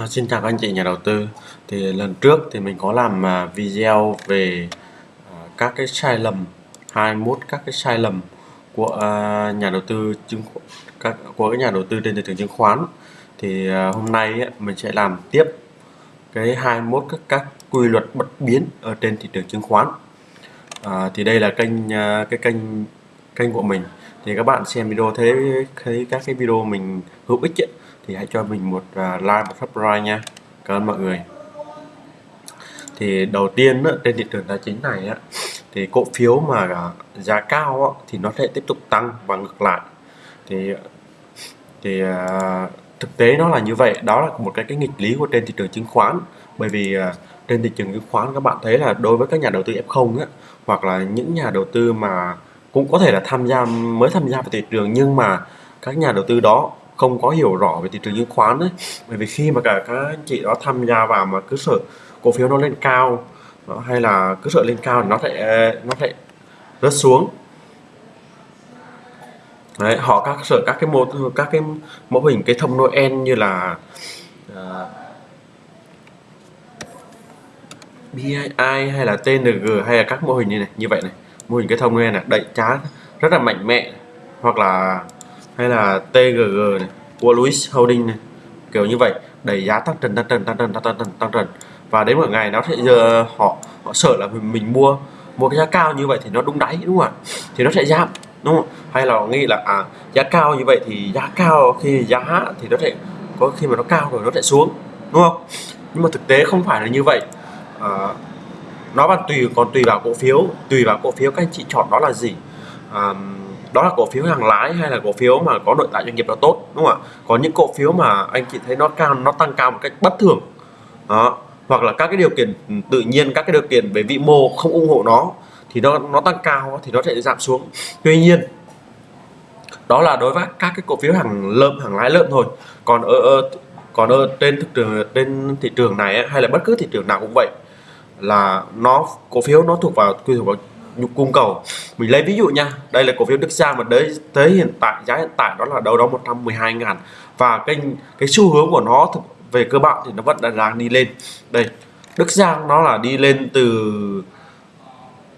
À, xin chào các anh chị nhà đầu tư. Thì lần trước thì mình có làm à, video về à, các cái sai lầm 21 các cái sai lầm của à, nhà đầu tư chứng các của các nhà đầu tư trên thị trường chứng khoán. Thì à, hôm nay mình sẽ làm tiếp cái 21 các các quy luật bất biến ở trên thị trường chứng khoán. À, thì đây là kênh à, cái kênh kênh của mình. Thì các bạn xem video thấy thấy các cái video mình hữu ích ấy, thì hãy cho mình một uh, like một subscribe nha. Cảm ơn mọi người. Thì đầu tiên á, trên thị trường tài chính này á, thì cổ phiếu mà à, giá cao á, thì nó sẽ tiếp tục tăng và ngược lại. Thì thì uh, thực tế nó là như vậy. Đó là một cái cái nghịch lý của trên thị trường chứng khoán. Bởi vì uh, trên thị trường chứng khoán các bạn thấy là đối với các nhà đầu tư F0 á, hoặc là những nhà đầu tư mà cũng có thể là tham gia mới tham gia vào thị trường nhưng mà các nhà đầu tư đó không có hiểu rõ về thị trường chứng khoán ấy. Bởi vì khi mà cả các anh chị đó tham gia vào mà cứ sợ cổ phiếu nó lên cao đó, hay là cứ sợ lên cao thì nó sẽ ờ, nó sẽ rớt xuống. Đấy, họ các sợ các cái mô các cái mô hình cái thông Noel như là ờ, uh, BII hay là TNG hay là các mô hình như này như vậy này. Mô hình cái thông Noel này đẩy trá rất là mạnh mẽ hoặc là hay là TGG này của Louis Holding này. Kiểu như vậy đẩy giá tăng trần tăng trần tăng trần tăng trần tăng trần và đến một ngày nó sẽ giờ họ họ sợ là mình, mình mua mua cái giá cao như vậy thì nó đúng đáy đúng không ạ? Thì nó sẽ giảm đúng không hay là nghĩ là à giá cao như vậy thì giá cao khi giá thì nó sẽ có khi mà nó cao rồi nó sẽ xuống đúng không? Nhưng mà thực tế không phải là như vậy. À, nó còn tùy còn tùy vào cổ phiếu. Tùy vào cổ phiếu các anh chị chọn đó là gì. À, đó là cổ phiếu hàng lái hay là cổ phiếu mà có nội tại doanh nghiệp nó tốt đúng không ạ? Có những cổ phiếu mà anh chị thấy nó cao nó tăng cao một cách bất thường. Đó hoặc là các cái điều kiện ừ, tự nhiên các cái điều kiện về vĩ mô không ủng hộ nó thì nó nó tăng cao thì nó sẽ giảm xuống. Tuy nhiên đó là đối với các cái cổ phiếu hàng lợm hàng lái lợn thôi. Còn ở, ở còn ở trên thực trường trên thị trường này hay là bất cứ thị trường nào cũng vậy là nó cổ phiếu nó thuộc vào quy thuộc vào nhu cung cầu. Mình lấy ví dụ nha đây là cổ phiếu Đức Giang mà đấy tới hiện tại giá hiện tại đó là đâu đó 112 ngàn. Và cái cái xu hướng của nó về cơ bản thì nó vẫn đang đi lên. Đây Đức Giang nó là đi lên từ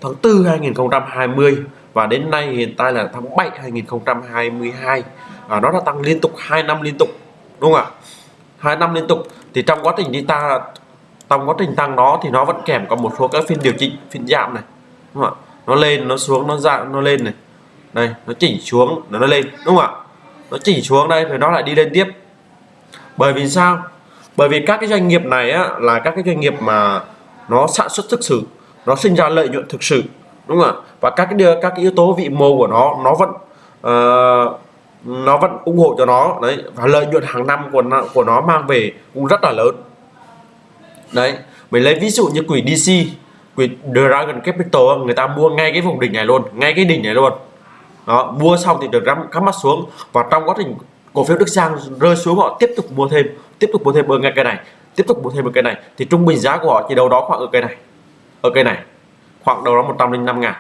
tháng 4 2020 và đến nay hiện tại là tháng 7 2022 à, nó đã tăng liên tục 2 năm liên tục đúng không ạ? Hai năm liên tục. Thì trong quá trình đi ta trong quá trình tăng nó thì nó vẫn kèm có một số các phiên điều chỉnh phiên giảm này đúng không ạ? Nó lên nó xuống nó dạng nó lên này. Đây nó chỉnh xuống nó lên đúng không ạ? Nó chỉnh xuống đây rồi nó lại đi lên tiếp. Bởi vì sao? Bởi vì các cái doanh nghiệp này á, là các cái doanh nghiệp mà nó sản xuất thực sự nó sinh ra lợi nhuận thực sự đúng không ạ? Và các cái các cái yếu tố vị mô của nó nó vẫn uh, nó vẫn ủng hộ cho nó đấy. Và lợi nhuận hàng năm của nó, của nó mang về cũng rất là lớn. Đấy mình lấy ví dụ như quỹ DC Dragon Capital người ta mua ngay cái vùng đỉnh này luôn, ngay cái đỉnh này luôn. Đó, mua xong thì được cắm mắt xuống và trong quá trình cổ phiếu Đức Giang rơi xuống, họ tiếp tục mua thêm, tiếp tục mua thêm ở ngay cây này, tiếp tục mua thêm ở cây này. Thì trung bình giá của họ chỉ đâu đó khoảng ở cây này, ở cây này, khoảng đâu đó 105 ngàn.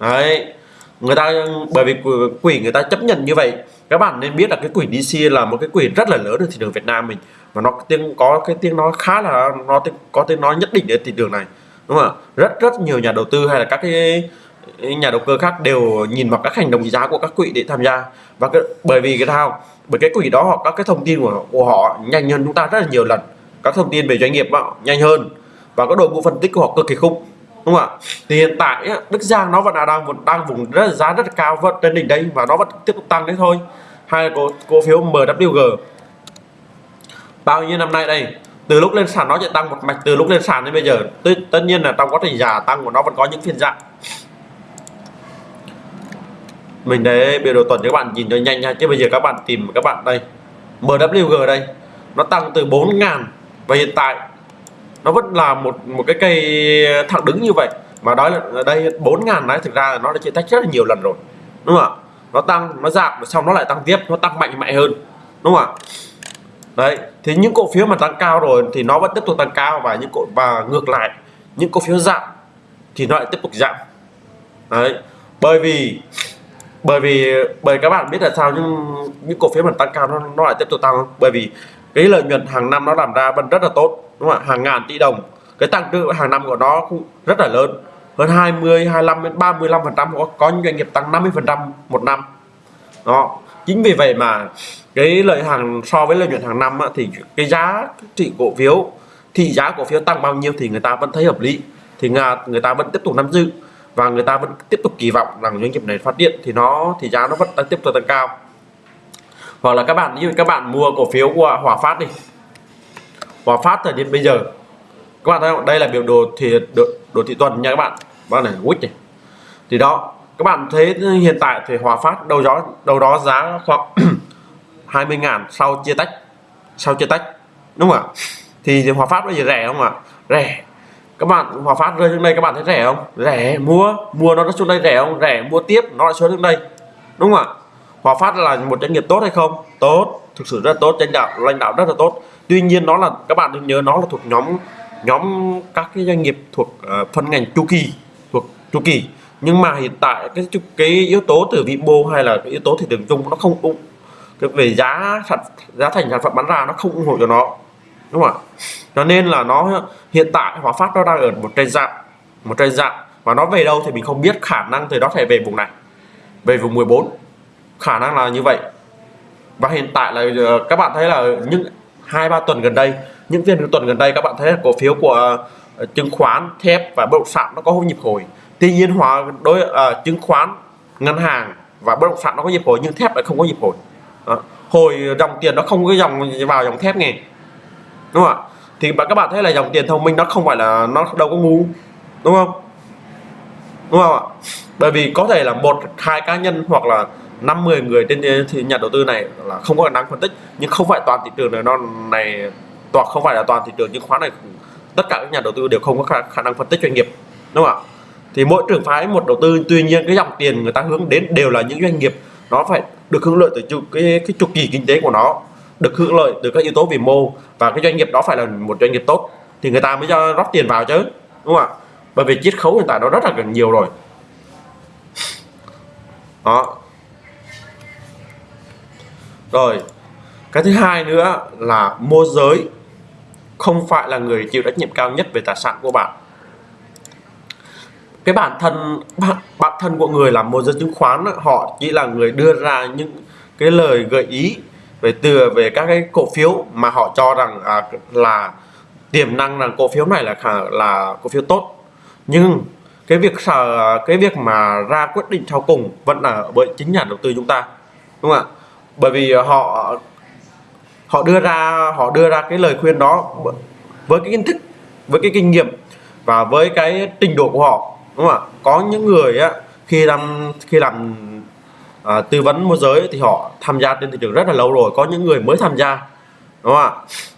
Đấy, người ta, bởi vì quỹ người ta chấp nhận như vậy. Các bạn nên biết là cái quỹ DC là một cái quỹ rất là lớn ở thị trường Việt Nam mình và nó tiếng, có cái tiếng nói khá là, nó có tiếng nói nhất định ở thị trường này đúng không ạ? Rất rất nhiều nhà đầu tư hay là các cái nhà đầu cơ khác đều nhìn vào các hành động giá của các quỹ để tham gia. Và cái, bởi vì cái sao? Bởi cái quỹ đó họ các cái thông tin của, của họ nhanh hơn chúng ta rất là nhiều lần. Các thông tin về doanh nghiệp họ nhanh hơn. Và có đội ngũ phân tích của họ cực kỳ khủng. Đúng không ạ? Thì hiện tại Đức Giang nó vẫn là đang đang vùng rất là giá rất là cao vẫn trên đỉnh đây và nó vẫn tiếp tục tăng đấy thôi. Hay là cổ cổ phiếu MWG bao nhiêu năm nay đây? Từ lúc lên sàn nó sẽ tăng một mạch từ lúc lên sàn đến bây giờ tất, tất nhiên là trong quá trình giả tăng của nó vẫn có những phiên dạng mình để biểu đồ tuần cho các bạn nhìn cho nhanh nha chứ bây giờ các bạn tìm các bạn đây MWG đây nó tăng từ 4 ngàn và hiện tại nó vẫn là một một cái cây thẳng đứng như vậy. Mà đó là đây 4 ngàn đấy thực ra là nó đã chia tách rất là nhiều lần rồi đúng không ạ? Nó tăng nó giảm xong nó lại tăng tiếp nó tăng mạnh mẽ hơn đúng không ạ? Đấy thì những cổ phiếu mà tăng cao rồi thì nó vẫn tiếp tục tăng cao và những cổ và ngược lại những cổ phiếu giảm thì nó lại tiếp tục giảm. Đấy bởi vì bởi vì bởi các bạn biết là sao nhưng những cổ phiếu mà tăng cao nó, nó lại tiếp tục tăng bởi vì cái lợi nhuận hàng năm nó làm ra vẫn rất là tốt đúng không ạ? Hàng ngàn tỷ đồng cái tăng trưởng hàng năm của nó cũng rất là lớn hơn 20 25 đến 35 phần trăm có, có những doanh nghiệp tăng 50 phần trăm một năm. Đó chính vì vậy mà cái lợi hàng so với lợi nhuận hàng năm á, thì cái giá trị cổ phiếu thị giá cổ phiếu tăng bao nhiêu thì người ta vẫn thấy hợp lý. Thì người ta vẫn tiếp tục nắm giữ và người ta vẫn tiếp tục kỳ vọng rằng doanh nghiệp này phát điện thì nó thì giá nó vẫn đang tiếp tục tăng cao. Hoặc là các bạn như các bạn mua cổ phiếu của Hòa Phát đi. Hòa Phát thời điểm bây giờ các bạn thấy không? Đây là biểu đồ thì đồ, đồ thị tuần nha các bạn. Bạn này quýt này. Thì đó các bạn thấy hiện tại thì Hòa Phát đâu đó đâu đó giá khoảng 20 ngàn sau chia tách sau chia tách đúng không ạ? Thì Hòa Phát bây giờ rẻ không ạ? Rẻ. Các bạn Hòa Phát rơi xuống đây các bạn thấy rẻ không? Rẻ. Mua mua nó xuống đây rẻ không? Rẻ. Mua tiếp nó lại xuống đến đây. Đúng không ạ? Hòa Phát là một doanh nghiệp tốt hay không? Tốt. Thực sự rất tốt lãnh đạo lãnh đạo rất là tốt. Tuy nhiên nó là các bạn đừng nhớ nó là thuộc nhóm nhóm các cái doanh nghiệp thuộc uh, phân ngành chu kỳ thuộc chu kỳ nhưng mà hiện tại cái cái yếu tố từ vĩ mô hay là cái yếu tố thị trường chung nó không ủng. Cái về giá sản giá thành sản phẩm bán ra nó không ủng hộ cho nó. Đúng không ạ? Cho nên là nó hiện tại Hòa Phát nó đang ở một trên dạng một trên dạng và nó về đâu thì mình không biết khả năng thì nó thể về vùng này, về vùng 14 khả năng là như vậy. Và hiện tại là ờ, các bạn thấy là những hai ba tuần gần đây, những phiên tuần gần đây các bạn thấy là cổ phiếu của ờ, chứng khoán, thép và bất động sản nó có nhịp hồi tuy nhiên hóa đối uh, chứng khoán ngân hàng và bất động sản nó có nhịp hồi nhưng thép lại không có nhịp hồi. Đó. hồi dòng tiền nó không có dòng vào dòng thép nghe. Đúng không ạ? Thì các bạn thấy là dòng tiền thông minh nó không phải là nó đâu có ngu đúng không? Đúng không ạ? Bởi vì có thể là một hai cá nhân hoặc là năm mười người trên thì nhà đầu tư này là không có khả năng phân tích. Nhưng không phải toàn thị trường này nó này toàn không phải là toàn thị trường chứng khoán này tất cả các nhà đầu tư đều không có khả, khả năng phân tích doanh nghiệp. Đúng không ạ? Thì mỗi trường phái, một đầu tư, tuy nhiên cái dòng tiền người ta hướng đến đều là những doanh nghiệp nó phải được hưởng lợi từ chu, cái cái chu kỳ kinh tế của nó, được hưởng lợi từ các yếu tố vĩ mô, và cái doanh nghiệp đó phải là một doanh nghiệp tốt. Thì người ta mới cho rót tiền vào chứ, đúng không ạ? Bởi vì chiết khấu hiện tại nó rất là gần nhiều rồi. Đó. Rồi, cái thứ hai nữa là môi giới không phải là người chịu trách nhiệm cao nhất về tài sản của bạn cái bản thân bản, bản thân của người làm môi giới chứng khoán họ chỉ là người đưa ra những cái lời gợi ý về từ về các cái cổ phiếu mà họ cho rằng à, là tiềm năng rằng cổ phiếu này là là cổ phiếu tốt. Nhưng cái việc sở cái việc mà ra quyết định sau cùng vẫn là bởi chính nhà đầu tư chúng ta đúng không ạ? Bởi vì họ họ đưa ra họ đưa ra cái lời khuyên đó với cái kiến thức với cái kinh nghiệm và với cái trình độ của họ đúng không ạ? Có những người á khi làm khi làm à, tư vấn môi giới thì họ tham gia trên thị trường rất là lâu rồi. Có những người mới tham gia đúng không ạ?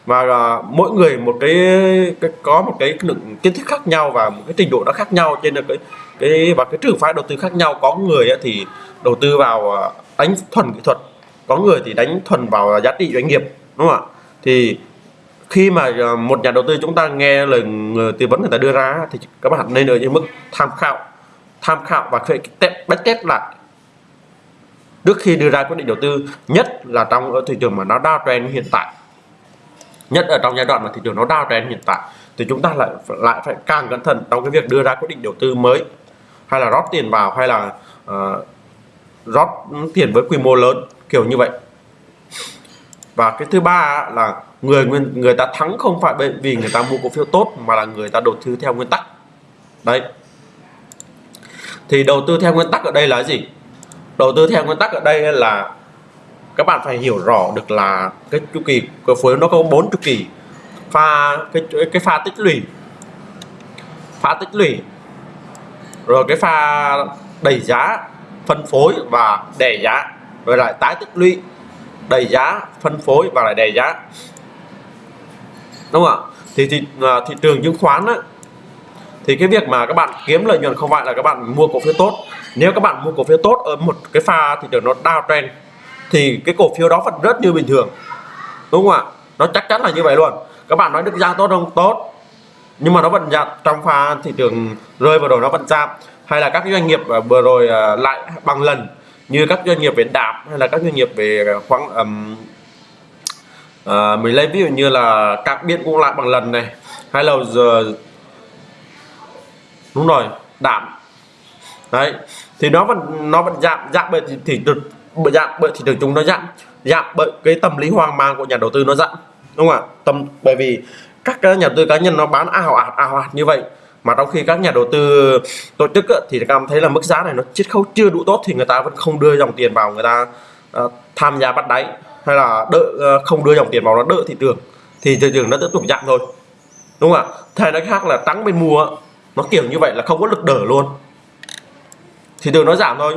Và à, mỗi người một cái, cái có một cái lượng kiến thức khác nhau và một cái trình độ nó khác nhau. Trên cái cái và cái trường phái đầu tư khác nhau. Có người á, thì đầu tư vào à, đánh thuần kỹ thuật. Có người thì đánh thuần vào giá trị doanh nghiệp đúng không ạ? Thì khi mà ờ, một nhà đầu tư chúng ta nghe lời tư vấn người ta đưa ra thì các bạn nên ở những mức tham khảo tham khảo và phải test test lại. Trước khi đưa ra quyết định đầu tư nhất là trong ở thị trường mà nó đa trend hiện tại nhất ở trong giai đoạn mà thị trường nó đa trend hiện tại thì chúng ta lại lại phải càng cẩn thận trong cái việc đưa ra quyết định đầu tư mới hay là rót tiền vào hay là uh, rót tiền với quy mô lớn kiểu như vậy. Và cái thứ ba là người người ta thắng không phải bởi vì người ta mua cổ phiếu tốt, mà là người ta đầu tư theo nguyên tắc. Đấy. Thì đầu tư theo nguyên tắc ở đây là gì? Đầu tư theo nguyên tắc ở đây là các bạn phải hiểu rõ được là cái chu kỳ cổ phiếu nó có bốn chu kỳ. Pha, cái cái pha tích lũy. Pha tích lũy. Rồi cái pha đẩy giá, phân phối và đè giá. Rồi lại tái tích lũy, đẩy giá, phân phối và lại đè giá đúng không ạ? Thì thị, à, thị trường chứng khoán á, thì cái việc mà các bạn kiếm lợi nhuận không phải là các bạn mua cổ phiếu tốt. Nếu các bạn mua cổ phiếu tốt ở một cái pha thị trường nó downtrend thì cái cổ phiếu đó vẫn rất như bình thường. Đúng không ạ? Nó chắc chắn là như vậy luôn. Các bạn nói được ra tốt không? Tốt. Nhưng mà nó vẫn giảm trong pha thị trường rơi vào rồi nó vẫn giảm. Hay là các doanh nghiệp à, vừa rồi à, lại bằng lần như các doanh nghiệp về đạp hay là các doanh nghiệp về khoáng um, à, mình lấy ví dụ như là các biên cũng lại bằng lần này. Hay là giờ đúng rồi đạm. Đấy thì nó vẫn nó vẫn giảm giảm bởi thì, thì bởi giảm bởi thị trường chúng nó giảm giảm bởi cái tâm lý hoang mang của nhà đầu tư nó giảm đúng không ạ? Tâm bởi vì các nhà đầu tư cá nhân nó bán ảo ạt ảo ạt như vậy mà trong khi các nhà đầu tư tổ chức thì cảm thấy là mức giá này nó chiết khấu chưa đủ tốt thì người ta vẫn không đưa dòng tiền vào người ta uh, tham gia bắt đáy hay là đợi ờ, không đưa dòng tiền vào nó đợi thị trường, thì thị trường nó tiếp tục giảm thôi. Đúng không ạ? Thay nói khác là tăng bên mua, nó kiểu như vậy là không có lực đỡ luôn. Thì từ nó giảm thôi.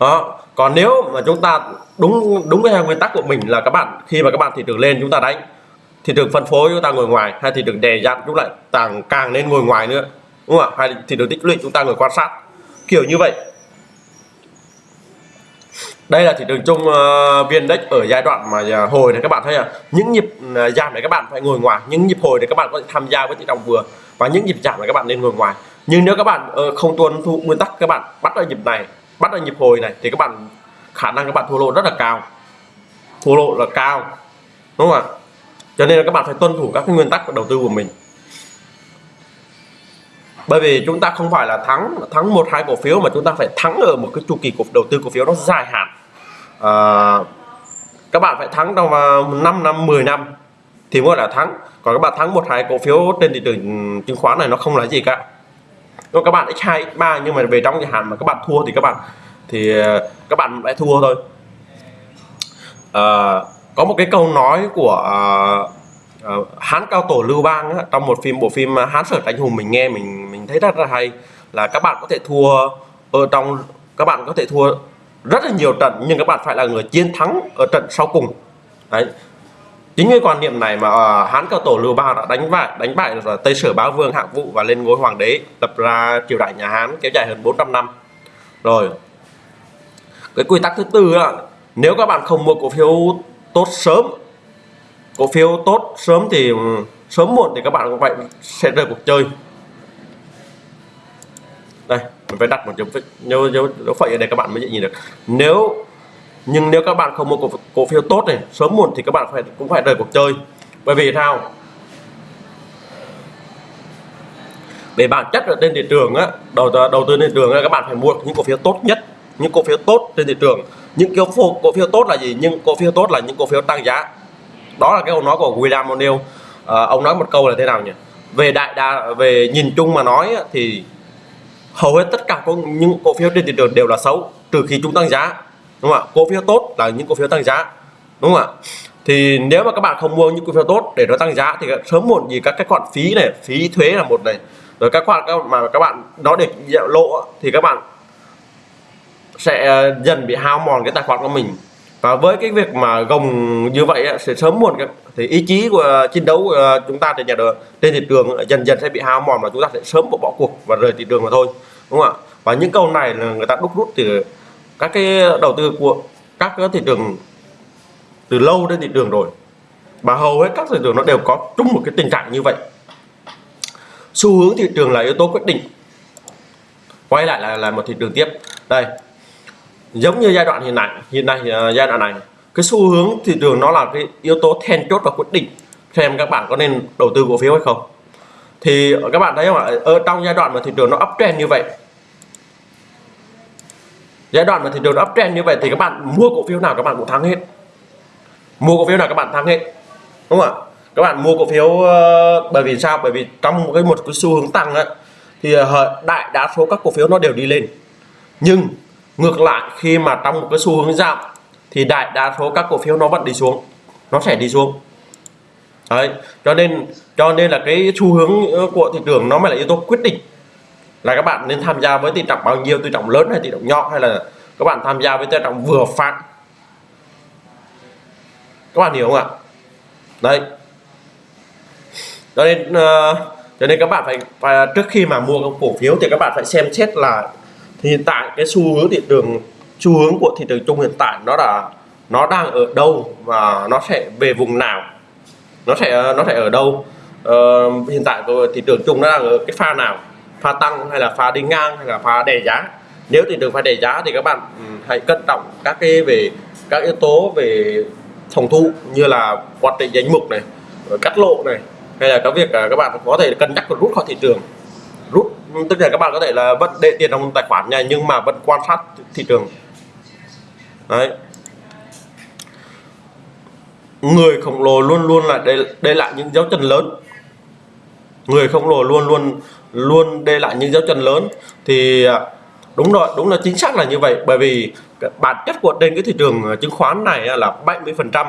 Đó, còn nếu mà chúng ta đúng đúng cái nguyên tắc của mình là các bạn, khi mà các bạn thị trường lên chúng ta đánh, thị trường phân phối chúng ta ngồi ngoài, hay thị trường đè dặn chúng lại càng càng nên ngồi ngoài nữa, đúng không ạ? Hay thị trường tích lũy chúng ta ngồi quan sát. Kiểu như vậy đây là thị trường chung ờ, uh, viên index ở giai đoạn mà uh, hồi này các bạn thấy à những nhịp uh, giảm này các bạn phải ngồi ngoài những nhịp hồi để các bạn có thể tham gia với thị trường vừa và những nhịp giảm này các bạn nên ngồi ngoài. Nhưng nếu các bạn uh, không tuân thủ nguyên tắc các bạn bắt ở nhịp này bắt ở nhịp hồi này thì các bạn khả năng các bạn thua lỗ rất là cao. Thua lỗ là cao đúng không ạ? Cho nên là các bạn phải tuân thủ các cái nguyên tắc của đầu tư của mình. Bởi vì chúng ta không phải là thắng thắng một hai cổ phiếu mà chúng ta phải thắng ở một cái chu kỳ cổ đầu tư cổ phiếu nó dài hạn à, các bạn phải thắng trong 5 năm 10 năm thì mới là thắng. Còn các bạn thắng một hai cổ phiếu trên thị trường chứng khoán này nó không là gì cả. Còn các bạn x2 x3 nhưng mà về trong dài hạn mà các bạn thua thì các bạn thì ờ, các bạn lại thua thôi. À, có một cái câu nói của à, à, hán cao tổ lưu bang á, trong một phim bộ phim hán sở Tránh hùng mình nghe mình mình thấy rất là hay là các bạn có thể thua ở trong các bạn có thể thua rất là nhiều trận nhưng các bạn phải là người chiến thắng ở trận sau cùng. Đấy. Chính cái quan niệm này mà uh, hán cao tổ lưu bang đã đánh bại đánh bại là tây sở bá vương hạng vũ và lên ngôi hoàng đế lập ra triều đại nhà hán kéo dài hơn 400 năm. Rồi. Cái quy tắc thứ tư là nếu các bạn không mua cổ phiếu tốt sớm cổ phiếu tốt sớm thì ừ, sớm muộn thì các bạn cũng vậy sẽ rời cuộc chơi. Đây mình phải đặt một dấu dấu dấu, dấu phẩy ở đây các bạn mới nhìn được. Nếu nhưng nếu các bạn không mua cổ, cổ phiếu tốt này sớm muộn thì các bạn phải cũng phải rời cuộc chơi. Bởi vì sao? Về bản chất ở trên thị trường á đầu đầu tư trên thị trường á, các bạn phải mua những cổ phiếu tốt nhất. Những cổ phiếu tốt trên thị trường. Những cổ phiếu cổ phiếu tốt là gì? Những cổ phiếu tốt là những cổ phiếu tăng giá. Đó là cái câu nói của William O'Neill. À, ông nói một câu là thế nào nhỉ? Về đại đa về nhìn chung mà nói thì hầu hết tất cả những cổ phiếu trên thị trường đều là xấu, trừ khi chúng tăng giá, đúng không ạ? Cổ phiếu tốt là những cổ phiếu tăng giá, đúng không ạ? Thì nếu mà các bạn không mua những cổ phiếu tốt để nó tăng giá thì sớm muộn gì các cái khoản phí này, phí thuế là một này. Rồi các khoản mà các bạn nó để lộ thì các bạn sẽ ờ, dần bị hao mòn cái tài khoản của mình và với cái việc mà gồng như vậy sẽ sớm muộn thì ý chí của ờ, chiến đấu của chúng ta trên nhà đường trên thị trường ờ, dần dần sẽ bị hao mòn và chúng ta sẽ sớm bỏ cuộc và rời thị trường mà thôi, đúng không ạ? Và những câu này là người ta đúc rút từ các cái đầu tư của các cái thị trường từ lâu trên thị trường rồi. Và hầu hết các thị trường nó đều có chung một cái tình trạng như vậy. Xu hướng thị trường là yếu tố quyết định. Quay lại là là một thị trường tiếp. Đây giống như giai đoạn hiện nay hiện nay ờ, giai đoạn này. Cái xu hướng thị trường nó là cái yếu tố then chốt và quyết định xem các bạn có nên đầu tư cổ phiếu hay không. Thì các bạn thấy không ạ? Ở trong giai đoạn mà thị trường nó uptrend như vậy giai đoạn mà thị trường nó uptrend như vậy thì các bạn mua cổ phiếu nào các bạn cũng thắng hết. Mua cổ phiếu nào các bạn thắng hết đúng không ạ? Các bạn mua cổ phiếu uh, bởi vì sao? Bởi vì trong một cái một cái xu hướng tăng ấy, thì uh, đại đa số các cổ phiếu nó đều đi lên. Nhưng ngược lại khi mà trong một cái xu hướng giảm thì đại đa số các cổ phiếu nó vẫn đi xuống. Nó sẽ đi xuống. Đấy cho nên cho nên là cái xu hướng ờ, của thị trường nó mới là yếu tố quyết định. Là các bạn nên tham gia với tỷ trọng bao nhiêu tỷ trọng lớn hay tỷ trọng nhỏ hay là các bạn tham gia với tỷ trọng vừa phải. Các bạn hiểu không ạ? Đấy. Cho nên uh, cho nên các bạn phải, phải trước khi mà mua cổ phiếu thì các bạn phải xem xét là thì hiện tại cái xu hướng thị trường xu hướng của thị trường chung hiện tại nó là nó đang ở đâu và nó sẽ về vùng nào? Nó sẽ nó sẽ ở đâu? Uh, hiện tại của thị trường chung nó đang ở cái pha nào? Pha tăng hay là pha đi ngang hay là pha đè giá? Nếu thị trường pha đè giá thì các bạn ừ, hãy cân trọng các cái về các yếu tố về phòng thu như là quản trị danh mục này cắt lộ này hay là cái việc à, các bạn có thể cân nhắc rút khỏi thị trường rút. Tức là các bạn có thể là vẫn để tiền trong tài khoản này nhưng mà vẫn quan sát thị trường. Đấy. Người khổng lồ luôn luôn là để để lại những dấu chân lớn. Người khổng lồ luôn luôn luôn để lại những dấu chân lớn. Thì à, đúng rồi, đúng là chính xác là như vậy. Bởi vì bản chất của trên cái thị trường à, chứng khoán này là 70 phần trăm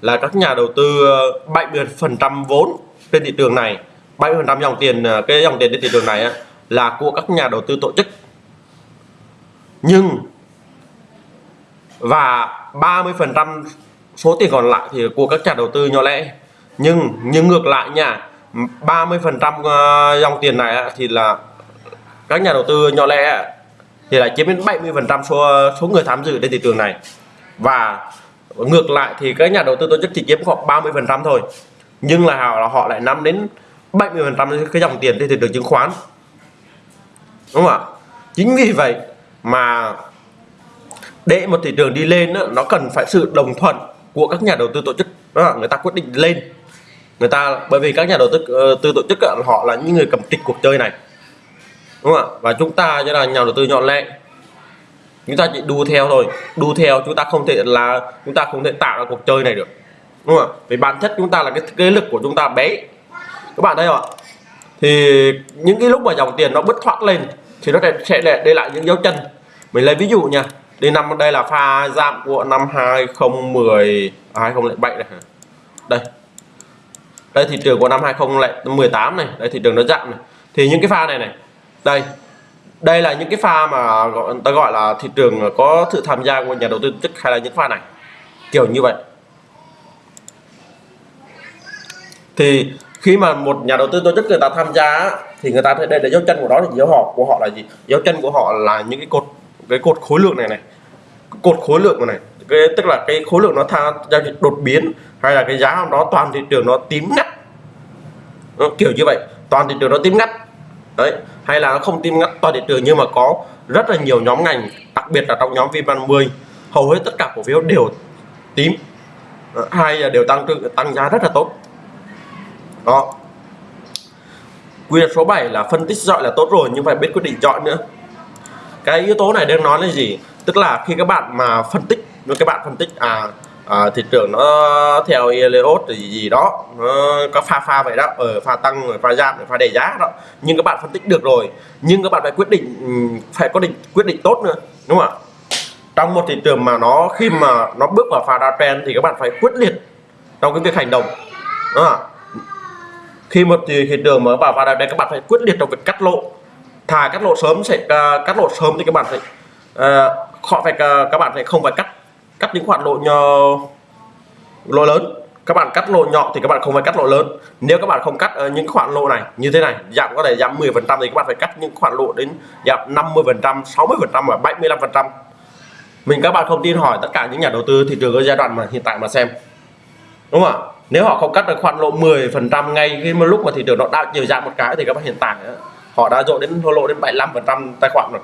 là các nhà đầu tư à, 70 phần trăm vốn trên thị trường này. 70 phần trăm dòng tiền ờ, cái dòng tiền trên thị trường này là của các nhà đầu tư tổ chức. Nhưng, và 30 phần trăm số tiền còn lại thì của các nhà đầu tư nhỏ lẻ. Nhưng nhưng ngược lại nha 30 phần trăm ờ, dòng tiền này thì là các nhà đầu tư nhỏ lẻ thì lại chiếm đến 70 phần trăm số ờ, số người tham dự trên thị trường này. Và ngược lại thì các nhà đầu tư tổ chức chỉ chiếm khoảng 30 phần trăm thôi. Nhưng là họ là họ lại nắm đến 70 phần trăm cái dòng tiền trên thị trường chứng khoán. Đúng không ạ? Chính vì vậy mà để một thị trường đi lên nó cần phải sự đồng thuận của các nhà đầu tư tổ chức. Đó người ta quyết định lên. Người ta, bởi vì các nhà đầu tư ờ, tư tổ chức họ là những người cầm trịch cuộc chơi này. Đúng không ạ? Và chúng ta như là nhà đầu tư nhọn lẹ chúng ta chỉ đu theo thôi. Đu theo chúng ta không thể là, chúng ta không thể tạo ra cuộc chơi này được. Đúng không ạ? Vì bản chất chúng ta là cái cái lực của chúng ta bé các bạn thấy không ạ? Thì những cái lúc mà dòng tiền nó bứt thoát lên thì nó sẽ để, để lại những dấu chân. Mình lấy ví dụ nha đây năm đây là pha giảm của năm 2010 à, 2007 này đây. Đây thị trường của năm 2018 này đây thị trường nó giảm này. Thì những cái pha này này đây. Đây là những cái pha mà gọi ta gọi là thị trường có sự tham gia của nhà đầu tư chức hay là những pha này. Kiểu như vậy. Thì khi mà một nhà đầu tư tổ chức người ta tham gia thì người ta thấy đây là dấu chân của đó thì dấu họ của họ là gì? Dấu chân của họ là những cái cột cái cột khối lượng này này. Cột khối lượng này. Cái tức là cái khối lượng nó tha, giao dịch đột biến hay là cái giá của nó toàn thị trường nó tím ngắt. Ờ, kiểu như vậy. Toàn thị trường nó tím ngắt. Đấy. Hay là nó không tím ngắt toàn thị trường nhưng mà có rất là nhiều nhóm ngành đặc biệt là trong nhóm VN30 hầu hết tất cả cổ phiếu đều tím. Ờ, hay là đều tăng tăng giá rất là tốt đó. Quy luật số 7 là phân tích dọi là tốt rồi nhưng phải biết quyết định chọn nữa. Cái yếu tố này đang nói là gì? Tức là khi các bạn mà phân tích các bạn phân tích à à, thị trường nó theo Elliott gì gì đó nó có pha pha vậy đó ở pha tăng rồi pha giảm rồi pha đẩy giá đó. Nhưng các bạn phân tích được rồi nhưng các bạn phải quyết định ừ, phải có định quyết định tốt nữa đúng không ạ? Trong một thị trường mà nó khi mà nó bước vào pha downtrend thì các bạn phải quyết liệt trong cái việc hành động đúng không? ạ? Khi một thị trường mở vào vào đây các bạn phải quyết liệt trong việc cắt lộ thà cắt lộ sớm sẽ uh, cắt lộ sớm thì các bạn phải uh, họ phải uh, các bạn phải không phải cắt cắt những khoản lộ nhỏ lộ lớn. Các bạn cắt lộ nhỏ thì các bạn không phải cắt lộ lớn. Nếu các bạn không cắt uh, những khoản lộ này như thế này giảm có thể giảm 10 phần trăm thì các bạn phải cắt những khoản lộ đến giảm 50 phần trăm 60 phần trăm và 75 phần trăm. Mình các bạn không tin hỏi tất cả những nhà đầu tư thị trường ở giai đoạn mà hiện tại mà xem đúng không ạ? Nếu họ không cắt được khoản lộ 10 phần trăm ngay khi mà lúc mà thị trường nó đã chiều giảm một cái thì các bạn hiện tại họ đã dội đến thua lộ đến 75 phần trăm tài khoản rồi.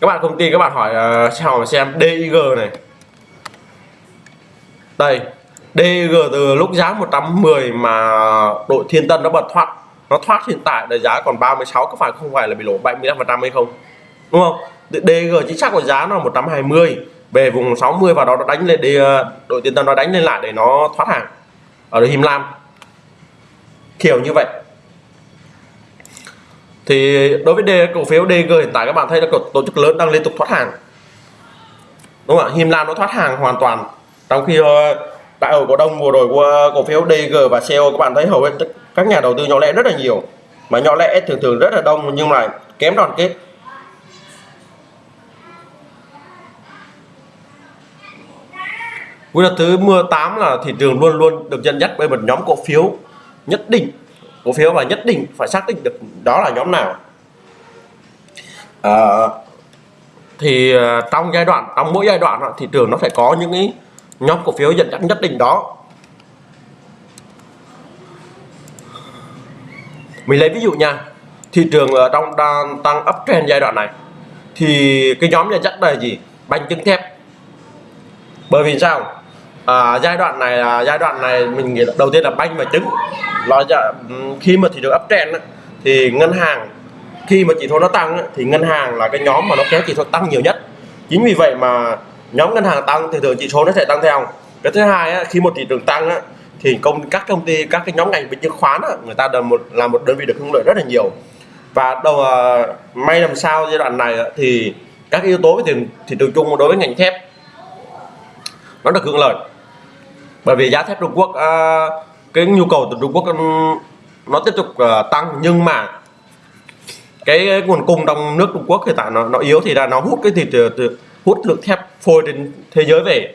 Các bạn công ty các bạn hỏi uh, xem xem DIG này. Đây DG từ lúc giá 110 mà đội Thiên Tân nó bật thoát nó thoát hiện tại là giá còn 36 có phải không? Phải là bị lỗ 75 phần trăm hay không? Đúng không? DG chính xác của giá nó là 120 về vùng 60 và đó nó đánh lên để ờ, đội tiền Tân nó đánh lên lại để nó thoát hàng ở Him Lam. Kiểu như vậy. Thì đối với đề, cổ phiếu DG hiện tại các bạn thấy là tổ chức lớn đang liên tục thoát hàng. Đúng không ạ? Him Lam nó thoát hàng hoàn toàn. Trong khi ờ, đại hội cổ đông mùa rồi của cổ phiếu DG và CO các bạn thấy hầu hết các nhà đầu tư nhỏ lẻ rất là nhiều. Mà nhỏ lẻ thường thường rất là đông nhưng mà kém đoàn kết. Quy luật thứ 18 là thị trường luôn luôn được dẫn dắt bởi một nhóm cổ phiếu nhất định. Cổ phiếu và nhất định phải xác định được đó là nhóm nào. À, thì à, trong giai đoạn trong mỗi giai đoạn thị trường nó phải có những cái nhóm cổ phiếu dẫn dắt nhất định đó. Mình lấy ví dụ nha thị trường ở trong đang tăng uptrend giai đoạn này thì cái nhóm dẫn dắt là gì? Bánh trứng thép. Bởi vì sao? À, giai đoạn này là giai đoạn này mình nghĩ đầu tiên là banh và trứng. Nó dạ, khi mà thị trường ấp trend thì ngân hàng khi mà chỉ số nó tăng thì ngân hàng là cái nhóm mà nó kéo chỉ số tăng nhiều nhất. Chính vì vậy mà nhóm ngân hàng tăng thì thường chỉ số nó sẽ tăng theo. Cái thứ hai khi một thị trường tăng thì công các công ty các cái nhóm ngành về chứng khoán người ta là một là một đơn vị được hưởng lợi rất là nhiều. Và đầu à, may làm sao giai đoạn này thì các yếu tố về thị trường chung đối với ngành thép nó được hưởng lợi bởi vì giá thép Trung Quốc à, cái nhu cầu từ Trung Quốc ừ, nó tiếp tục à, tăng nhưng mà cái, cái nguồn cung trong nước Trung Quốc hiện tại nó nó yếu thì là nó hút cái thịt trường hút lượng thép phôi trên thế giới về.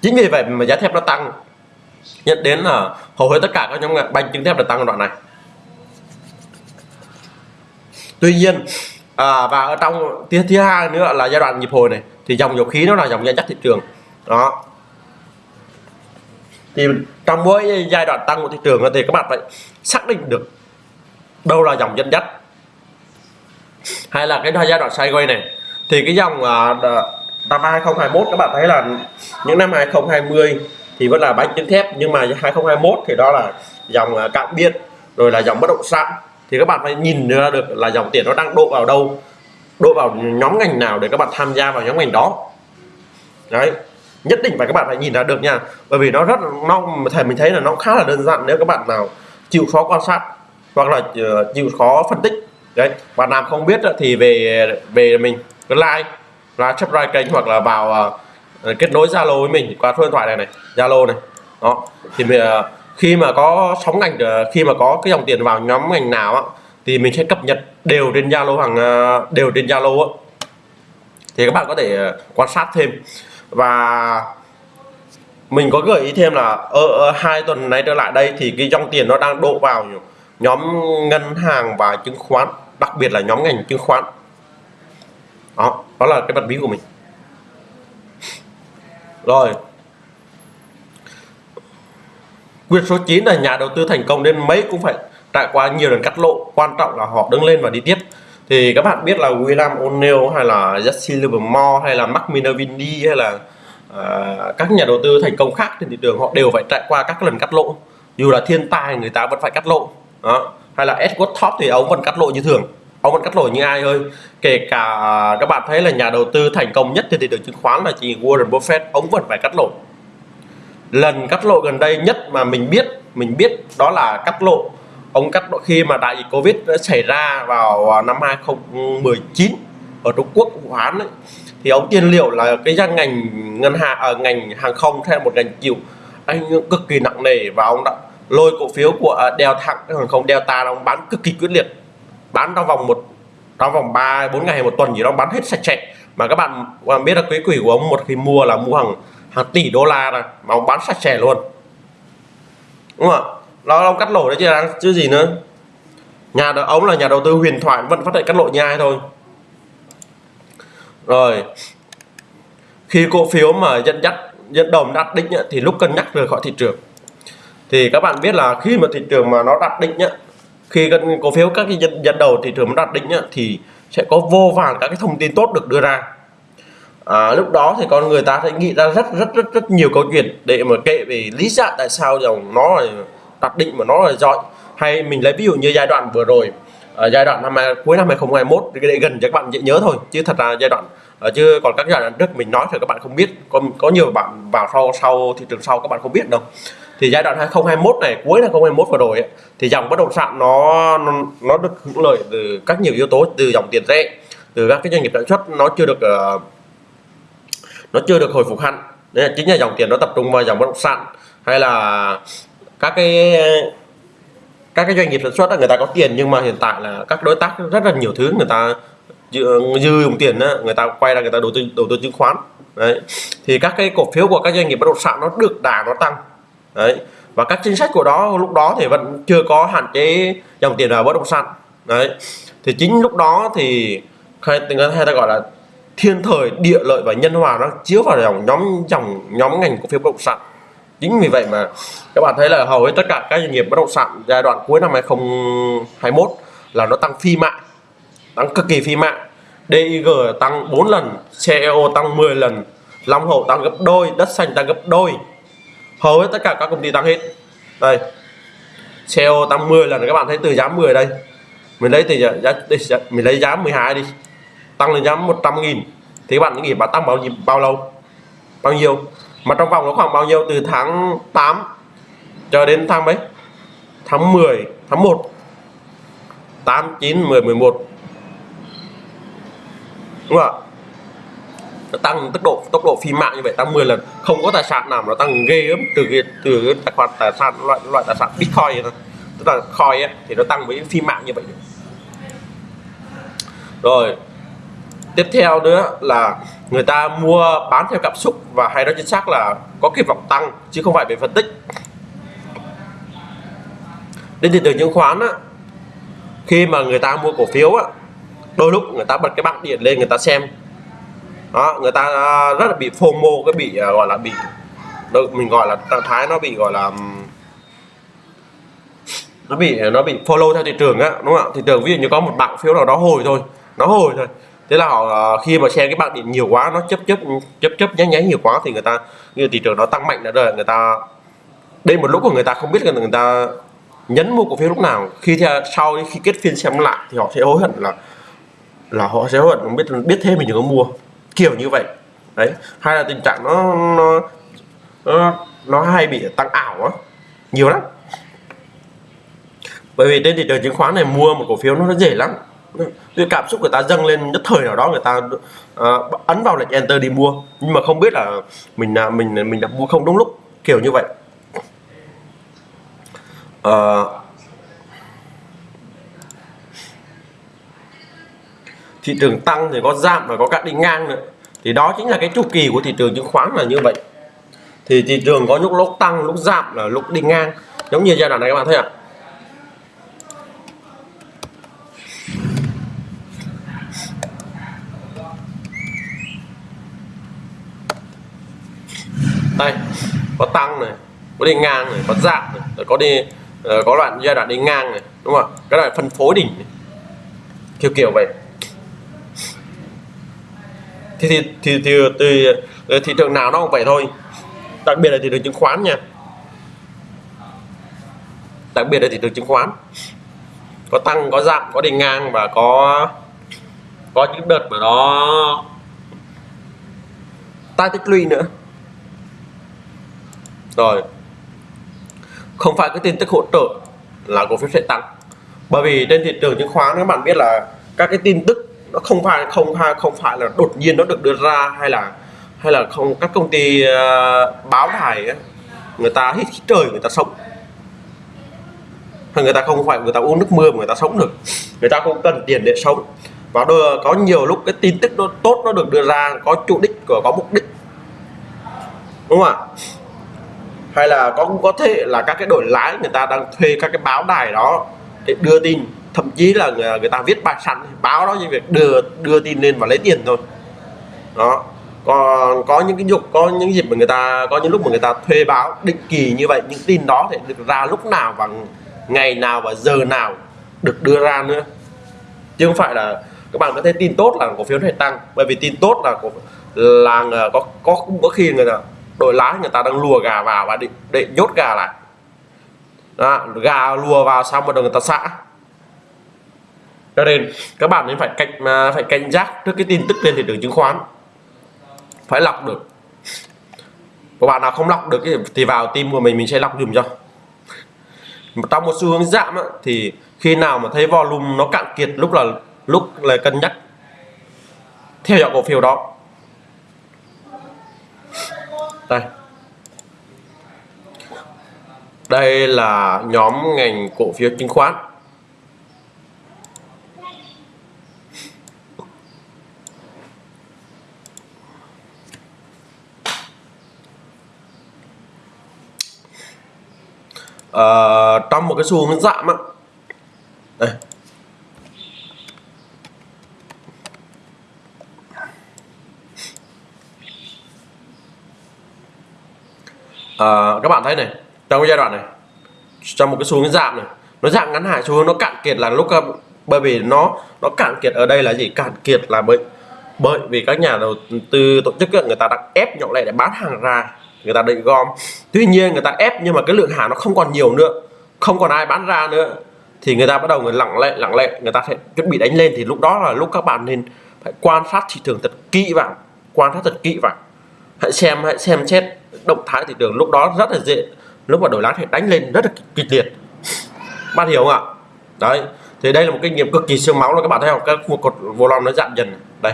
Chính vì vậy mà giá thép nó tăng. Nhận đến là hầu hết tất cả các nhóm ngành banh chứng thép là tăng đoạn này. Tuy nhiên à, và ở trong thứ thứ hai nữa là giai đoạn nhịp hồi này thì dòng dầu khí nó là dòng dẫn dắt thị trường đó. Thì trong mỗi giai đoạn tăng của thị trường thì các bạn phải xác định được đâu là dòng dẫn dắt. Hay là cái giai đoạn sideways này. Thì cái dòng à, năm 2021 các bạn thấy là những năm 2020 thì vẫn là bánh trứng thép, nhưng mà 2021 thì đó là dòng à, cạn biên, rồi là dòng bất động sản. Thì các bạn phải nhìn ra được là dòng tiền nó đang đổ vào đâu, đổ vào nhóm ngành nào để các bạn tham gia vào nhóm ngành đó. Đấy nhất định phải các bạn phải nhìn ra được nha. Bởi vì nó rất nó thể mình thấy là nó khá là đơn giản nếu các bạn nào chịu khó quan sát hoặc là ờ, chịu khó phân tích. Đấy bạn nào không biết thì về về mình cứ like là subscribe kênh hoặc là vào uh, kết nối zalo với mình qua số điện thoại này này zalo này. Đó thì mình, uh, khi mà có sóng ngành uh, khi mà có cái dòng tiền vào nhóm ngành nào á, thì mình sẽ cập nhật đều trên zalo hàng đều trên zalo thì các bạn có thể quan sát thêm và mình có gợi ý thêm là ở, ở hai tuần này trở lại đây thì cái dòng tiền nó đang đổ vào nhóm ngân hàng và chứng khoán đặc biệt là nhóm ngành chứng khoán. Đó đó là cái bật mí của mình. Rồi. Quyệt số 9 là nhà đầu tư thành công đến mấy cũng phải trải qua nhiều lần cắt lộ. Quan trọng là họ đứng lên và đi tiếp thì các bạn biết là William O'Neill hay là Jesse Livermore hay là Mark Minervini hay là uh, các nhà đầu tư thành công khác trên thị trường họ đều phải trải qua các lần cắt lỗ. Dù là thiên tai người ta vẫn phải cắt lỗ. Đó. Hay là Edward Top thì ông vẫn cắt lỗ như thường. Ông vẫn cắt lỗ như ai ơi. Kể cả các bạn thấy là nhà đầu tư thành công nhất trên thị trường chứng khoán là chỉ Warren Buffett ông vẫn phải cắt lỗ. Lần cắt lỗ gần đây nhất mà mình biết mình biết đó là cắt lỗ ông cắt khi mà đại dịch Covid đã xảy ra vào à, năm 2019 ở Trung Quốc Vũ Hán ấy, thì ông tiên liệu là cái gian ngành ngân hàng ở à, ngành hàng không theo một ngành chịu anh cực kỳ nặng nề và ông đã lôi cổ phiếu của à, Delta hàng không Delta ông bán cực kỳ quyết liệt bán trong vòng một trong vòng 3 4 ngày hay một tuần gì đó bán hết sạch sẽ. Mà các bạn các biết là quý quỷ của ông một khi mua là mua hàng hàng tỷ đô la này mà ông bán sạch sẽ luôn. Đúng không ạ? Nó ông cắt lỗ đấy chứ đang chứ gì nữa. Nhà ống là nhà đầu tư huyền thoại vẫn phát hiện cắt lỗ nhai thôi. Rồi. Khi cổ phiếu mà dẫn dắt dẫn đầu đạt đỉnh thì lúc cân nhắc rời khỏi thị trường. Thì các bạn biết là khi mà thị trường mà nó đạt đỉnh ấy, khi cổ phiếu các cái dẫn, dẫn đầu thị trường nó đạt đỉnh ấy, thì sẽ có vô vàn các cái thông tin tốt được đưa ra. À, lúc đó thì con người ta sẽ nghĩ ra rất rất rất rất nhiều câu chuyện để mà kể về lý giải tại sao dòng nó đặt định mà nó là giỏi. Hay mình lấy ví dụ như giai đoạn vừa rồi ở giai đoạn năm cuối năm 2021 để gần cho các bạn dễ nhớ thôi chứ thật ra giai đoạn ờ, chứ còn các giai đoạn trước mình nói thì các bạn không biết. Có có nhiều bạn vào sau sau thị trường sau các bạn không biết đâu. Thì giai đoạn 2021 này cuối năm 2021 vừa rồi ấy, thì dòng bất động sản nó, nó nó được hưởng lợi từ các nhiều yếu tố từ dòng tiền rẻ từ các cái doanh nghiệp sản xuất nó chưa được uh, nó chưa được hồi phục hẳn. Nên là chính là dòng tiền nó tập trung vào dòng bất động sản hay là các cái ờ, các cái doanh nghiệp sản xuất là người ta có tiền nhưng mà hiện tại là các đối tác rất là nhiều thứ người ta dư, dư dùng tiền đó, người ta quay ra người ta đầu tư đầu tư chứng khoán. Đấy. Thì các cái cổ phiếu của các doanh nghiệp bất động sản nó được đà nó tăng. Đấy. Và các chính sách của đó lúc đó thì vẫn chưa có hạn chế dòng tiền vào bất động sản. Đấy. Thì chính lúc đó thì hay, hay ta gọi là thiên thời địa lợi và nhân hòa nó chiếu vào dòng nhóm dòng nhóm ngành cổ phiếu bất động sản chính vì vậy mà các bạn thấy là hầu hết tất cả các doanh nghiệp bất động sản giai đoạn cuối năm 2021 là nó tăng phi mã tăng cực kỳ phi mã DIG tăng 4 lần CEO tăng 10 lần Long Hậu tăng gấp đôi đất xanh tăng gấp đôi. Hầu hết tất cả các công ty tăng hết. Đây CEO tăng 10 lần các bạn thấy từ giá 10 đây. Mình lấy từ giá, giá mình lấy giá 12 đi. Tăng lên giá 100 nghìn. Thì các bạn nghĩ bạn tăng bao nhiêu bao lâu? Bao nhiêu? Mà trong vòng nó khoảng bao nhiêu? Từ tháng 8 cho đến tháng mấy? Tháng 10 tháng 1 8 9 10 11 đúng không ạ? Nó tăng tốc độ tốc độ phi mạng như vậy tăng 10 lần. Không có tài sản nào mà nó tăng ghê lắm từ cái từ cái tài khoản tài sản loại loại tài sản bitcoin này tức là coin ấy, thì nó tăng với phi mạng như vậy. Rồi tiếp theo nữa là người ta mua bán theo cảm xúc và hay nói chính xác là có kỳ vọng tăng chứ không phải về phân tích. Đến thị trường chứng khoán á, khi mà người ta mua cổ phiếu á, đôi lúc người ta bật cái bảng điện lên người ta xem. Đó người ta à, rất là bị FOMO cái bị à, gọi là bị mình gọi là trạng thái nó bị gọi là nó bị à, nó bị follow theo thị trường á đúng không ạ? Thị trường ví dụ như có một bảng phiếu nào đó hồi thôi nó hồi thôi thế là họ ờ, khi mà share cái bảng điện nhiều quá nó chấp chấp chấp chấp nháy nháy nhiều quá thì người ta như thị trường nó tăng mạnh đã rồi người ta đây một lúc của người ta không biết là người ta nhấn mua cổ phiếu lúc nào. Khi theo sau khi kết phiên xem lại thì họ sẽ hối hận là là họ sẽ hối hận biết biết thêm mình đừng có mua. Kiểu như vậy. Đấy. Hay là tình trạng nó nó nó, nó hay bị tăng ảo á. Nhiều lắm. Bởi vì trên thị trường chứng khoán này mua một cổ phiếu nó dễ lắm cái cảm xúc người ta dâng lên nhất thời nào đó người ta uh, ấn vào lệnh enter đi mua. Nhưng mà không biết là mình là mình mình đã mua không đúng lúc kiểu như vậy. Uh, thị trường tăng thì có giảm và có cả đi ngang nữa. Thì đó chính là cái chu kỳ của thị trường chứng khoán là như vậy. Thì thị trường có lúc lúc tăng lúc giảm là lúc đi ngang. Giống như giai đoạn này các bạn thấy ạ. Đây có tăng này có đi ngang này có giảm này có đi ờ, có đoạn giai đoạn đi ngang này đúng không cái này phân phối đỉnh này. kiểu kiểu vậy. Thì thì thì, thì, thì, thì thị trường nào nó cũng vậy thôi. Đặc biệt là thị trường chứng khoán nha. Đặc biệt là thị trường chứng khoán. Có tăng có giảm có đi ngang và có có những đợt mà nó ta tích lũy nữa rồi. Không phải cái tin tức hỗ trợ là cổ phiếu sẽ tăng. Bởi vì trên thị trường chứng khoán các bạn biết là các cái tin tức nó không phải không phải không phải là đột nhiên nó được đưa ra hay là hay là không các công ty uh, báo đài ấy, người ta hít trời người ta sống. Người ta không phải người ta uống nước mưa mà người ta sống được. Người ta không cần tiền để sống. Và đưa, có nhiều lúc cái tin tức nó tốt nó được đưa ra có chủ đích của có mục đích. Đúng không ạ? Hay là cũng có thể là các cái đổi lái người ta đang thuê các cái báo đài đó để đưa tin. Thậm chí là người, người ta viết bài sẵn báo đó như việc đưa đưa tin lên và lấy tiền thôi. Đó. Còn có những cái dục có những dịp mà người ta có những lúc mà người ta thuê báo định kỳ như vậy những tin đó thì được ra lúc nào và ngày nào và giờ nào được đưa ra nữa. Chứ không phải là các bạn có thể tin tốt là cổ phiếu này tăng. Bởi vì tin tốt là cổ là có có có khi người ta đội lái người ta đang lùa gà vào và định định nhốt gà lại. Đó, gà lùa vào xong rồi người ta xã cho nên các bạn nên phải cảnh à, phải cảnh giác trước cái tin tức trên thị trường chứng khoán. Phải lọc được. Các bạn nào không lọc được thì vào tim của mình mình sẽ lọc dùm cho. Trong một xu hướng giảm thì khi nào mà thấy volume nó cạn kiệt lúc là lúc là cân nhắc. Theo dõi cổ phiếu đó đây. Đây là nhóm ngành cổ phiếu chứng khoán. Uh, trong một cái xu hướng giảm á. Đây. À, các bạn thấy này trong cái giai đoạn này trong một cái xu hướng giảm này nó giảm ngắn hạn xu hướng nó cạn kiệt là lúc ờ, bởi vì nó nó cạn kiệt ở đây là gì? Cạn kiệt là bởi bởi vì các nhà đầu tư tổ chức người ta đang ép nhỏ lẻ để bán hàng ra người ta định gom. Tuy nhiên người ta ép nhưng mà cái lượng hàng nó không còn nhiều nữa không còn ai bán ra nữa. Thì người ta bắt đầu người lặng lẽ lặng lẽ người ta sẽ chuẩn bị đánh lên. Thì lúc đó là lúc các bạn nên phải quan sát thị trường thật kỹ vào quan sát thật kỹ vào hãy xem hãy xem xét động thái thị trường lúc đó rất là dễ. Lúc mà đổi lái thì đánh lên rất là kịch liệt. Bạn hiểu không ạ? Đấy, thì đây là một kinh nghiệm cực kỳ siêu máu là các bạn thấy không? Các một cột vô lon nó giảm dần. Đây.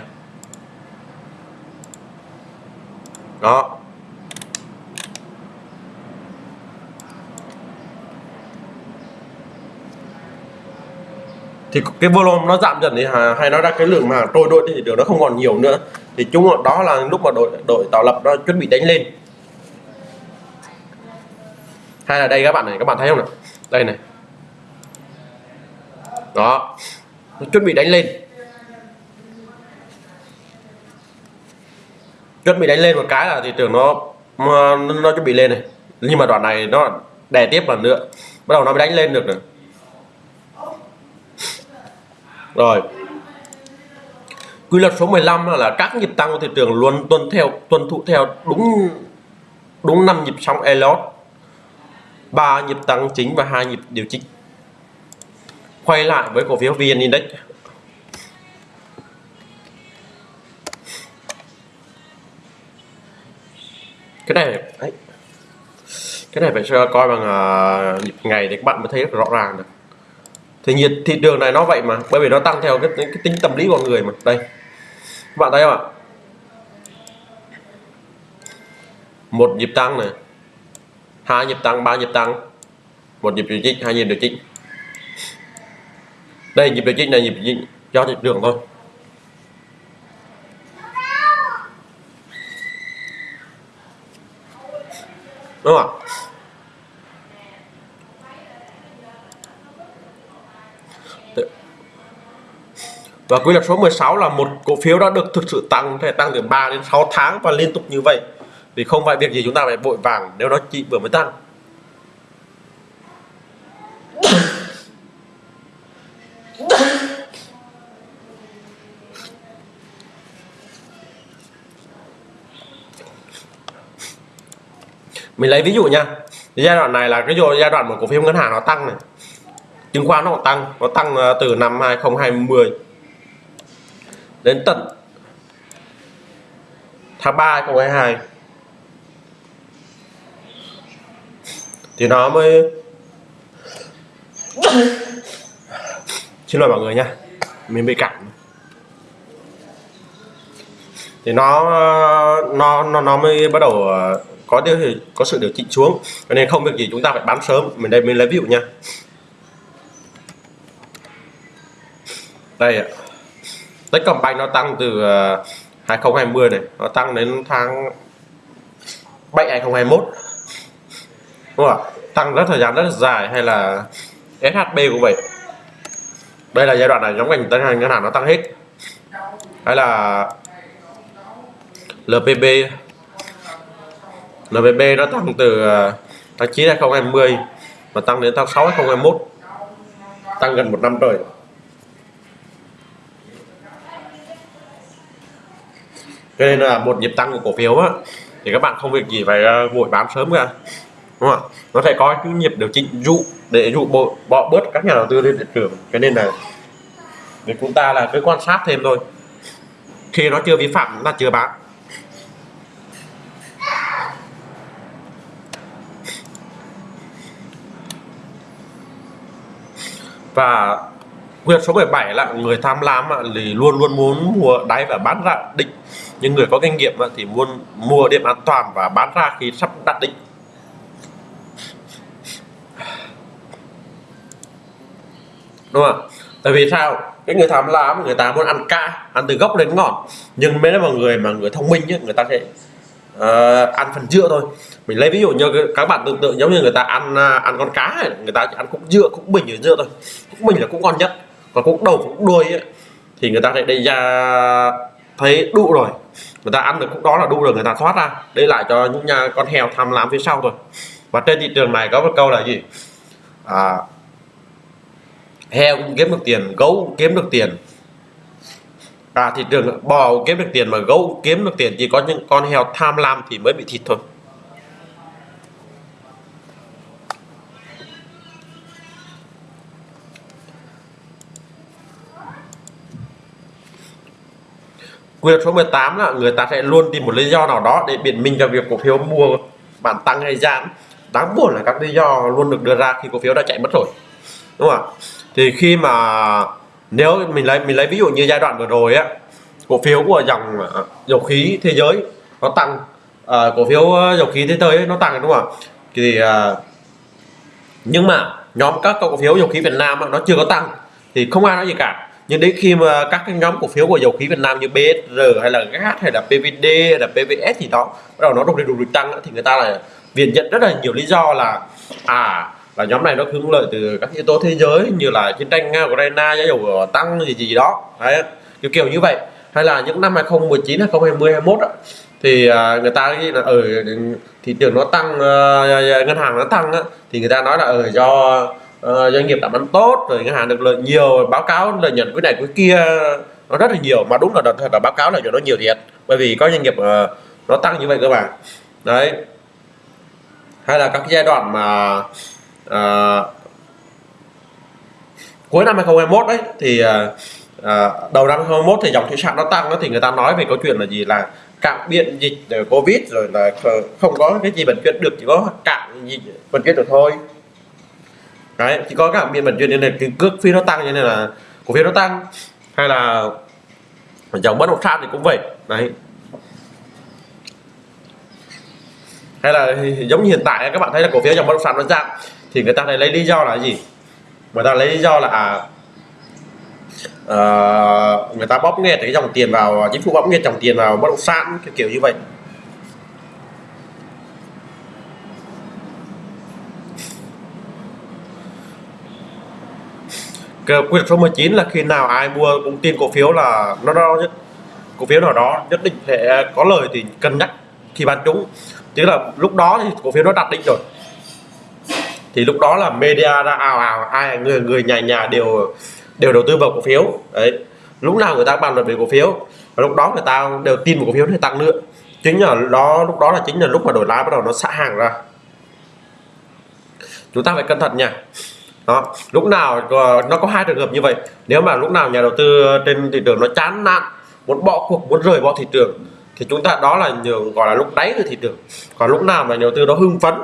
Đó. Thì cái volume nó giảm dần thì hay nói ra cái lượng mà trôi đội thì thị trường nó không còn nhiều nữa. Thì chúng đó là lúc mà đội đội tạo lập nó chuẩn bị đánh lên. Hay là đây các bạn này các bạn thấy không này đây này. Đó. Nó chuẩn bị đánh lên. Chuẩn bị đánh lên một cái là thị trường nó nó, nó chuẩn bị lên này. Nhưng mà đoạn này nó đè tiếp lần nữa. Bắt đầu nó mới đánh lên được nữa rồi. Quy luật số 15 là, là các nhịp tăng của thị trường luôn tuân theo tuân thủ theo đúng đúng năm nhịp sóng Elliott. Ba nhịp tăng chính và hai nhịp điều chỉnh. Quay lại với cổ phiếu VN Index. Cái này đấy. cái này phải coi bằng uh, nhịp ngày để các bạn mới thấy rất rõ ràng được thì nhiệt thị trường này nó vậy mà bởi vì nó tăng theo cái, cái tính tâm lý con người mà. Đây. Các bạn thấy không ạ? Một nhịp tăng này hai nhịp tăng ba nhịp tăng. Một nhịp điều chỉnh hai nhịp điều chỉnh. Đây nhịp điều chỉnh này nhịp điều chỉnh cho thị trường thôi. Đúng không ạ? Và quy luật số 16 là một cổ phiếu đã được thực sự tăng thể tăng từ 3 đến 6 tháng và liên tục như vậy. Thì không phải việc gì chúng ta phải vội vàng nếu nó chỉ vừa mới tăng. Mình lấy ví dụ nha. Giai đoạn này là cái giai đoạn một cổ phiếu ngân hàng nó tăng này. Chứng khoán nó tăng nó tăng ờ, từ năm 2020 đến tận tháng 3 2022 thì nó mới xin lỗi mọi người nha, mình bị cảm thì nó nó nó nó mới bắt đầu ờ, có điều có sự điều chỉnh xuống. Cho nên không việc gì chúng ta phải bán sớm. Mình đây mình lấy ví dụ nha. Đây ạ. Techcombank nó tăng từ ờ, 2020 này, nó tăng đến tháng 7 2021 đúng không ạ? Tăng rất thời gian rất là dài hay là SHB cũng vậy. Đây là giai đoạn này giống ngành ngân hàng ngân hàng nó tăng hết. Hay là LPB LPB nó tăng từ ờ, tháng 9 2020 và tăng đến tháng 6 2021 tăng gần một năm rồi cho nên là một nhịp tăng của cổ phiếu á. Thì các bạn không việc gì phải ờ, vội bán sớm cả. Đúng không nó phải có cái nhịp điều chỉnh dụ, để dụ bộ bỏ bớt các nhà đầu tư lên thị trường. Cho nên là để chúng ta là cứ quan sát thêm thôi. Khi nó chưa vi phạm là chưa bán và quyệt số 17 là người tham lam thì luôn luôn muốn mua đáy và bán ra, định những người có kinh nghiệm thì muốn mua điểm an toàn và bán ra khi sắp đặt định. Đúng không tại vì sao? Cái người tham lam người ta muốn ăn ca ăn từ gốc đến ngọn. Nhưng mấy mà người mà người thông minh ấy, người ta sẽ uh, ăn phần dưa thôi. Mình lấy ví dụ như các bạn tưởng tượng giống như người ta ăn uh, ăn con cá ấy, người ta chỉ ăn cũng dưa cũng bình ở dưa thôi. Cũng bình là cũng ngon nhất còn cũng đầu cũng đuôi ấy, thì người ta sẽ đây ra thấy đủ rồi người ta ăn được cũng đó là đu rồi người ta thoát ra. Để lại cho những nhà con heo tham lam phía sau thôi. Và trên thị trường này có một câu là gì? À, heo cũng kiếm được tiền gấu cũng kiếm được tiền. À thị trường bò cũng kiếm được tiền mà gấu cũng kiếm được tiền. Chỉ có những con heo tham lam thì mới bị thịt thôi. Quy luật số 18 là người ta sẽ luôn tìm một lý do nào đó để biện minh cho việc cổ phiếu mua bản tăng hay giảm. Đáng buồn là các lý do luôn được đưa ra khi cổ phiếu đã chạy mất rồi đúng không ạ? Thì khi mà nếu mình lấy mình lấy ví dụ như giai đoạn vừa rồi á cổ phiếu của dòng à, dầu khí thế giới nó tăng à, cổ phiếu à, dầu khí thế giới nó tăng đúng không ạ? Thì à, nhưng mà nhóm các cổ phiếu dầu khí Việt Nam nó chưa có tăng thì không ai nói gì cả nhưng đến khi mà các cái nhóm cổ phiếu của dầu khí Việt Nam như BSR hay là GAT hay là PVD hay là PVS thì đó bắt đầu nó đột đi đột đi tăng thì người ta là viện dẫn rất là nhiều lý do là à là nhóm này nó hưởng lợi từ các yếu tố thế giới như là chiến tranh Nga Ukraine giá dầu tăng gì gì đó. Đấy kiểu kiểu như vậy. Hay là những năm 2019 2020 21 đó, thì à, người ta nghĩ là ở ừ, thị trường nó tăng ờ, ngân hàng nó tăng thì người ta nói là ở ừ, do uh, doanh nghiệp làm ăn tốt rồi ngân hàng được lợi nhiều báo cáo lợi nhuận cái này cái kia nó rất là nhiều. Mà đúng là thật là báo cáo là cho nó nhiều thiệt bởi vì có doanh nghiệp uh, nó tăng như vậy cơ mà. Đấy. Hay là các giai đoạn mà uh, cuối năm 2021 đấy thì uh, đầu năm 2021 thì dòng thủy sản nó tăng đó thì người ta nói về câu chuyện là gì? Là cạn biện dịch covid rồi là không có cái gì vận chuyển được chỉ có cạn gì vận chuyển được thôi đấy chỉ có cạn biên bản chuyên nên là cái cước phí nó tăng cho nên là cổ phiếu nó tăng. Hay là dòng bất động sản thì cũng vậy. Đấy. Hay là giống như hiện tại các bạn thấy là cổ phiếu dòng bất động sản nó giảm thì người ta lại lấy lý do là gì? Người ta lấy lý do là à, uh, người ta bóp nghẹt cái dòng tiền vào chính phủ bóp nghẹt dòng tiền vào bất động sản kiểu, kiểu như vậy. Quy luật số 19 là khi nào ai mua cũng tin cổ phiếu là nó đó nhất cổ phiếu nào đó nhất định sẽ có lời thì cân nhắc khi bán trúng chứ là lúc đó thì cổ phiếu nó đặt định rồi. Thì lúc đó là media ra ào ào, ai, người người nhà nhà đều đều đầu tư vào cổ phiếu. Đấy. Lúc nào người ta bàn luận về cổ phiếu và lúc đó người ta đều tin vào cổ phiếu để tăng nữa chính là đó, lúc đó là chính là lúc mà đổi lái bắt đầu nó xả hàng ra. Chúng ta phải cẩn thận nha đó lúc nào nó có hai trường hợp như vậy. Nếu mà lúc nào nhà đầu tư trên thị trường nó chán nản muốn bỏ cuộc muốn rời bỏ thị trường thì chúng ta đó là nhường gọi là lúc đáy của thị trường. Còn lúc nào mà nhà đầu tư đó hưng phấn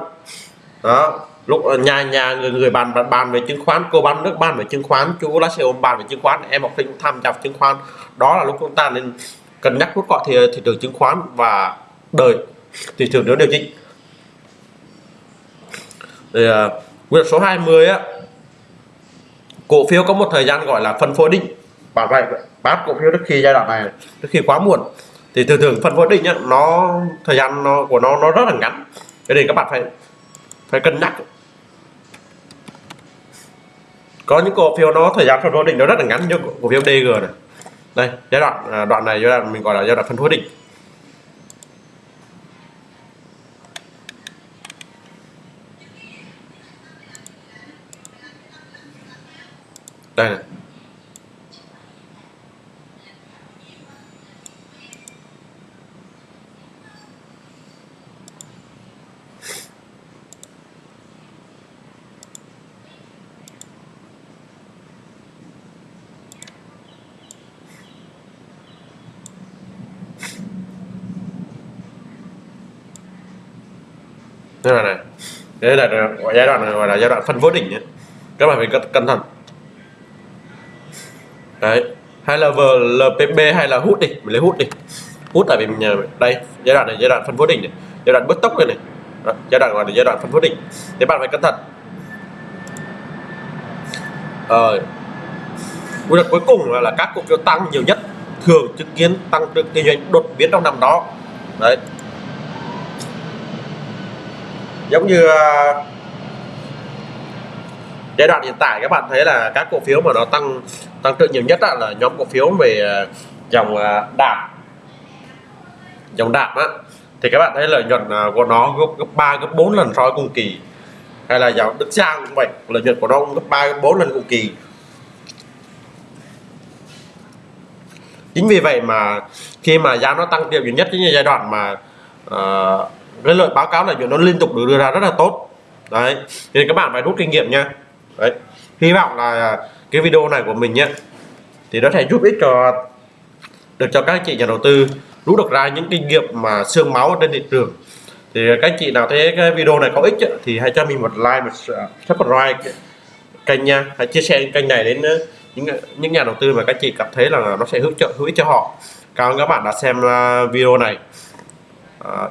đó lúc nhà nhà người người bàn bàn, bàn về chứng khoán cô bán nước bàn về chứng khoán chú lá xe ôm bàn về chứng khoán em học sinh tham gia chứng khoán. Đó là lúc chúng ta nên cân nhắc rút gọn thị, thị trường chứng khoán và đời thị trường nếu điều chỉnh. Thì à, uh, quy luật số 20 á cổ phiếu có một thời gian gọi là phân phối định bảo vậy bán cổ phiếu trước khi giai đoạn này trước khi quá muộn. Thì thường thường phân phối định nhá, nó thời gian nó của nó nó rất là ngắn. Cho nên các bạn phải phải cân nhắc. Có những cổ phiếu nó thời gian phân phối định nó rất là ngắn như cổ phiếu DG này. Đây giai đoạn à, đoạn này giai đoạn mình gọi là giai đoạn phân phối định đây này đây là này. Đây là giai đoạn này, gọi là giai đoạn phân phối đỉnh nhé. Các bạn phải cẩn thận đấy. Hay là vlpp hay là hút đi. Mình lấy hút đi. Hút tại vì mình đây giai đoạn này giai đoạn phân phối đỉnh này. Giai đoạn bứt tốc này này. Đó, giai đoạn gọi là giai đoạn phân phối đỉnh. Thế bạn phải cẩn thận. Ờ. Quy luật cuối cùng là, là các cổ phiếu tăng nhiều nhất. Thường chứng kiến tăng trưởng kinh doanh đột biến trong năm đó. Đấy. Giống như ờ, giai đoạn hiện tại các bạn thấy là các cổ phiếu mà nó tăng tăng trưởng nhiều nhất là nhóm cổ phiếu về à, dòng à, đạm. Dòng đạm á thì các bạn thấy lợi nhuận à, của nó gấp gấp 3 gấp 4 lần so với cùng kỳ. Hay là dòng Đức Giang cũng vậy lợi nhuận của nó cũng gấp 3 gấp 4 lần cùng kỳ. Chính vì vậy mà khi mà giá nó tăng đều nhiều nhất chính là giai đoạn mà uh, cái lợi báo cáo lợi nhuận nó liên tục được đưa ra rất là tốt. Đấy nên các bạn phải rút kinh nghiệm nha. Đấy hy vọng là cái video này của mình nhé thì nó sẽ giúp ích cho được cho các anh chị nhà đầu tư rút được ra những kinh nghiệm mà xương máu trên thị trường. Thì các anh chị nào thấy cái video này có ích ấy, thì hãy cho mình một like một subscribe kênh nha. Hãy chia sẻ kênh này đến ờ, những những nhà đầu tư mà các chị cảm thấy là nó sẽ hữu trợ hữu ích cho họ. Cảm ơn các bạn đã xem ờ, video này. À,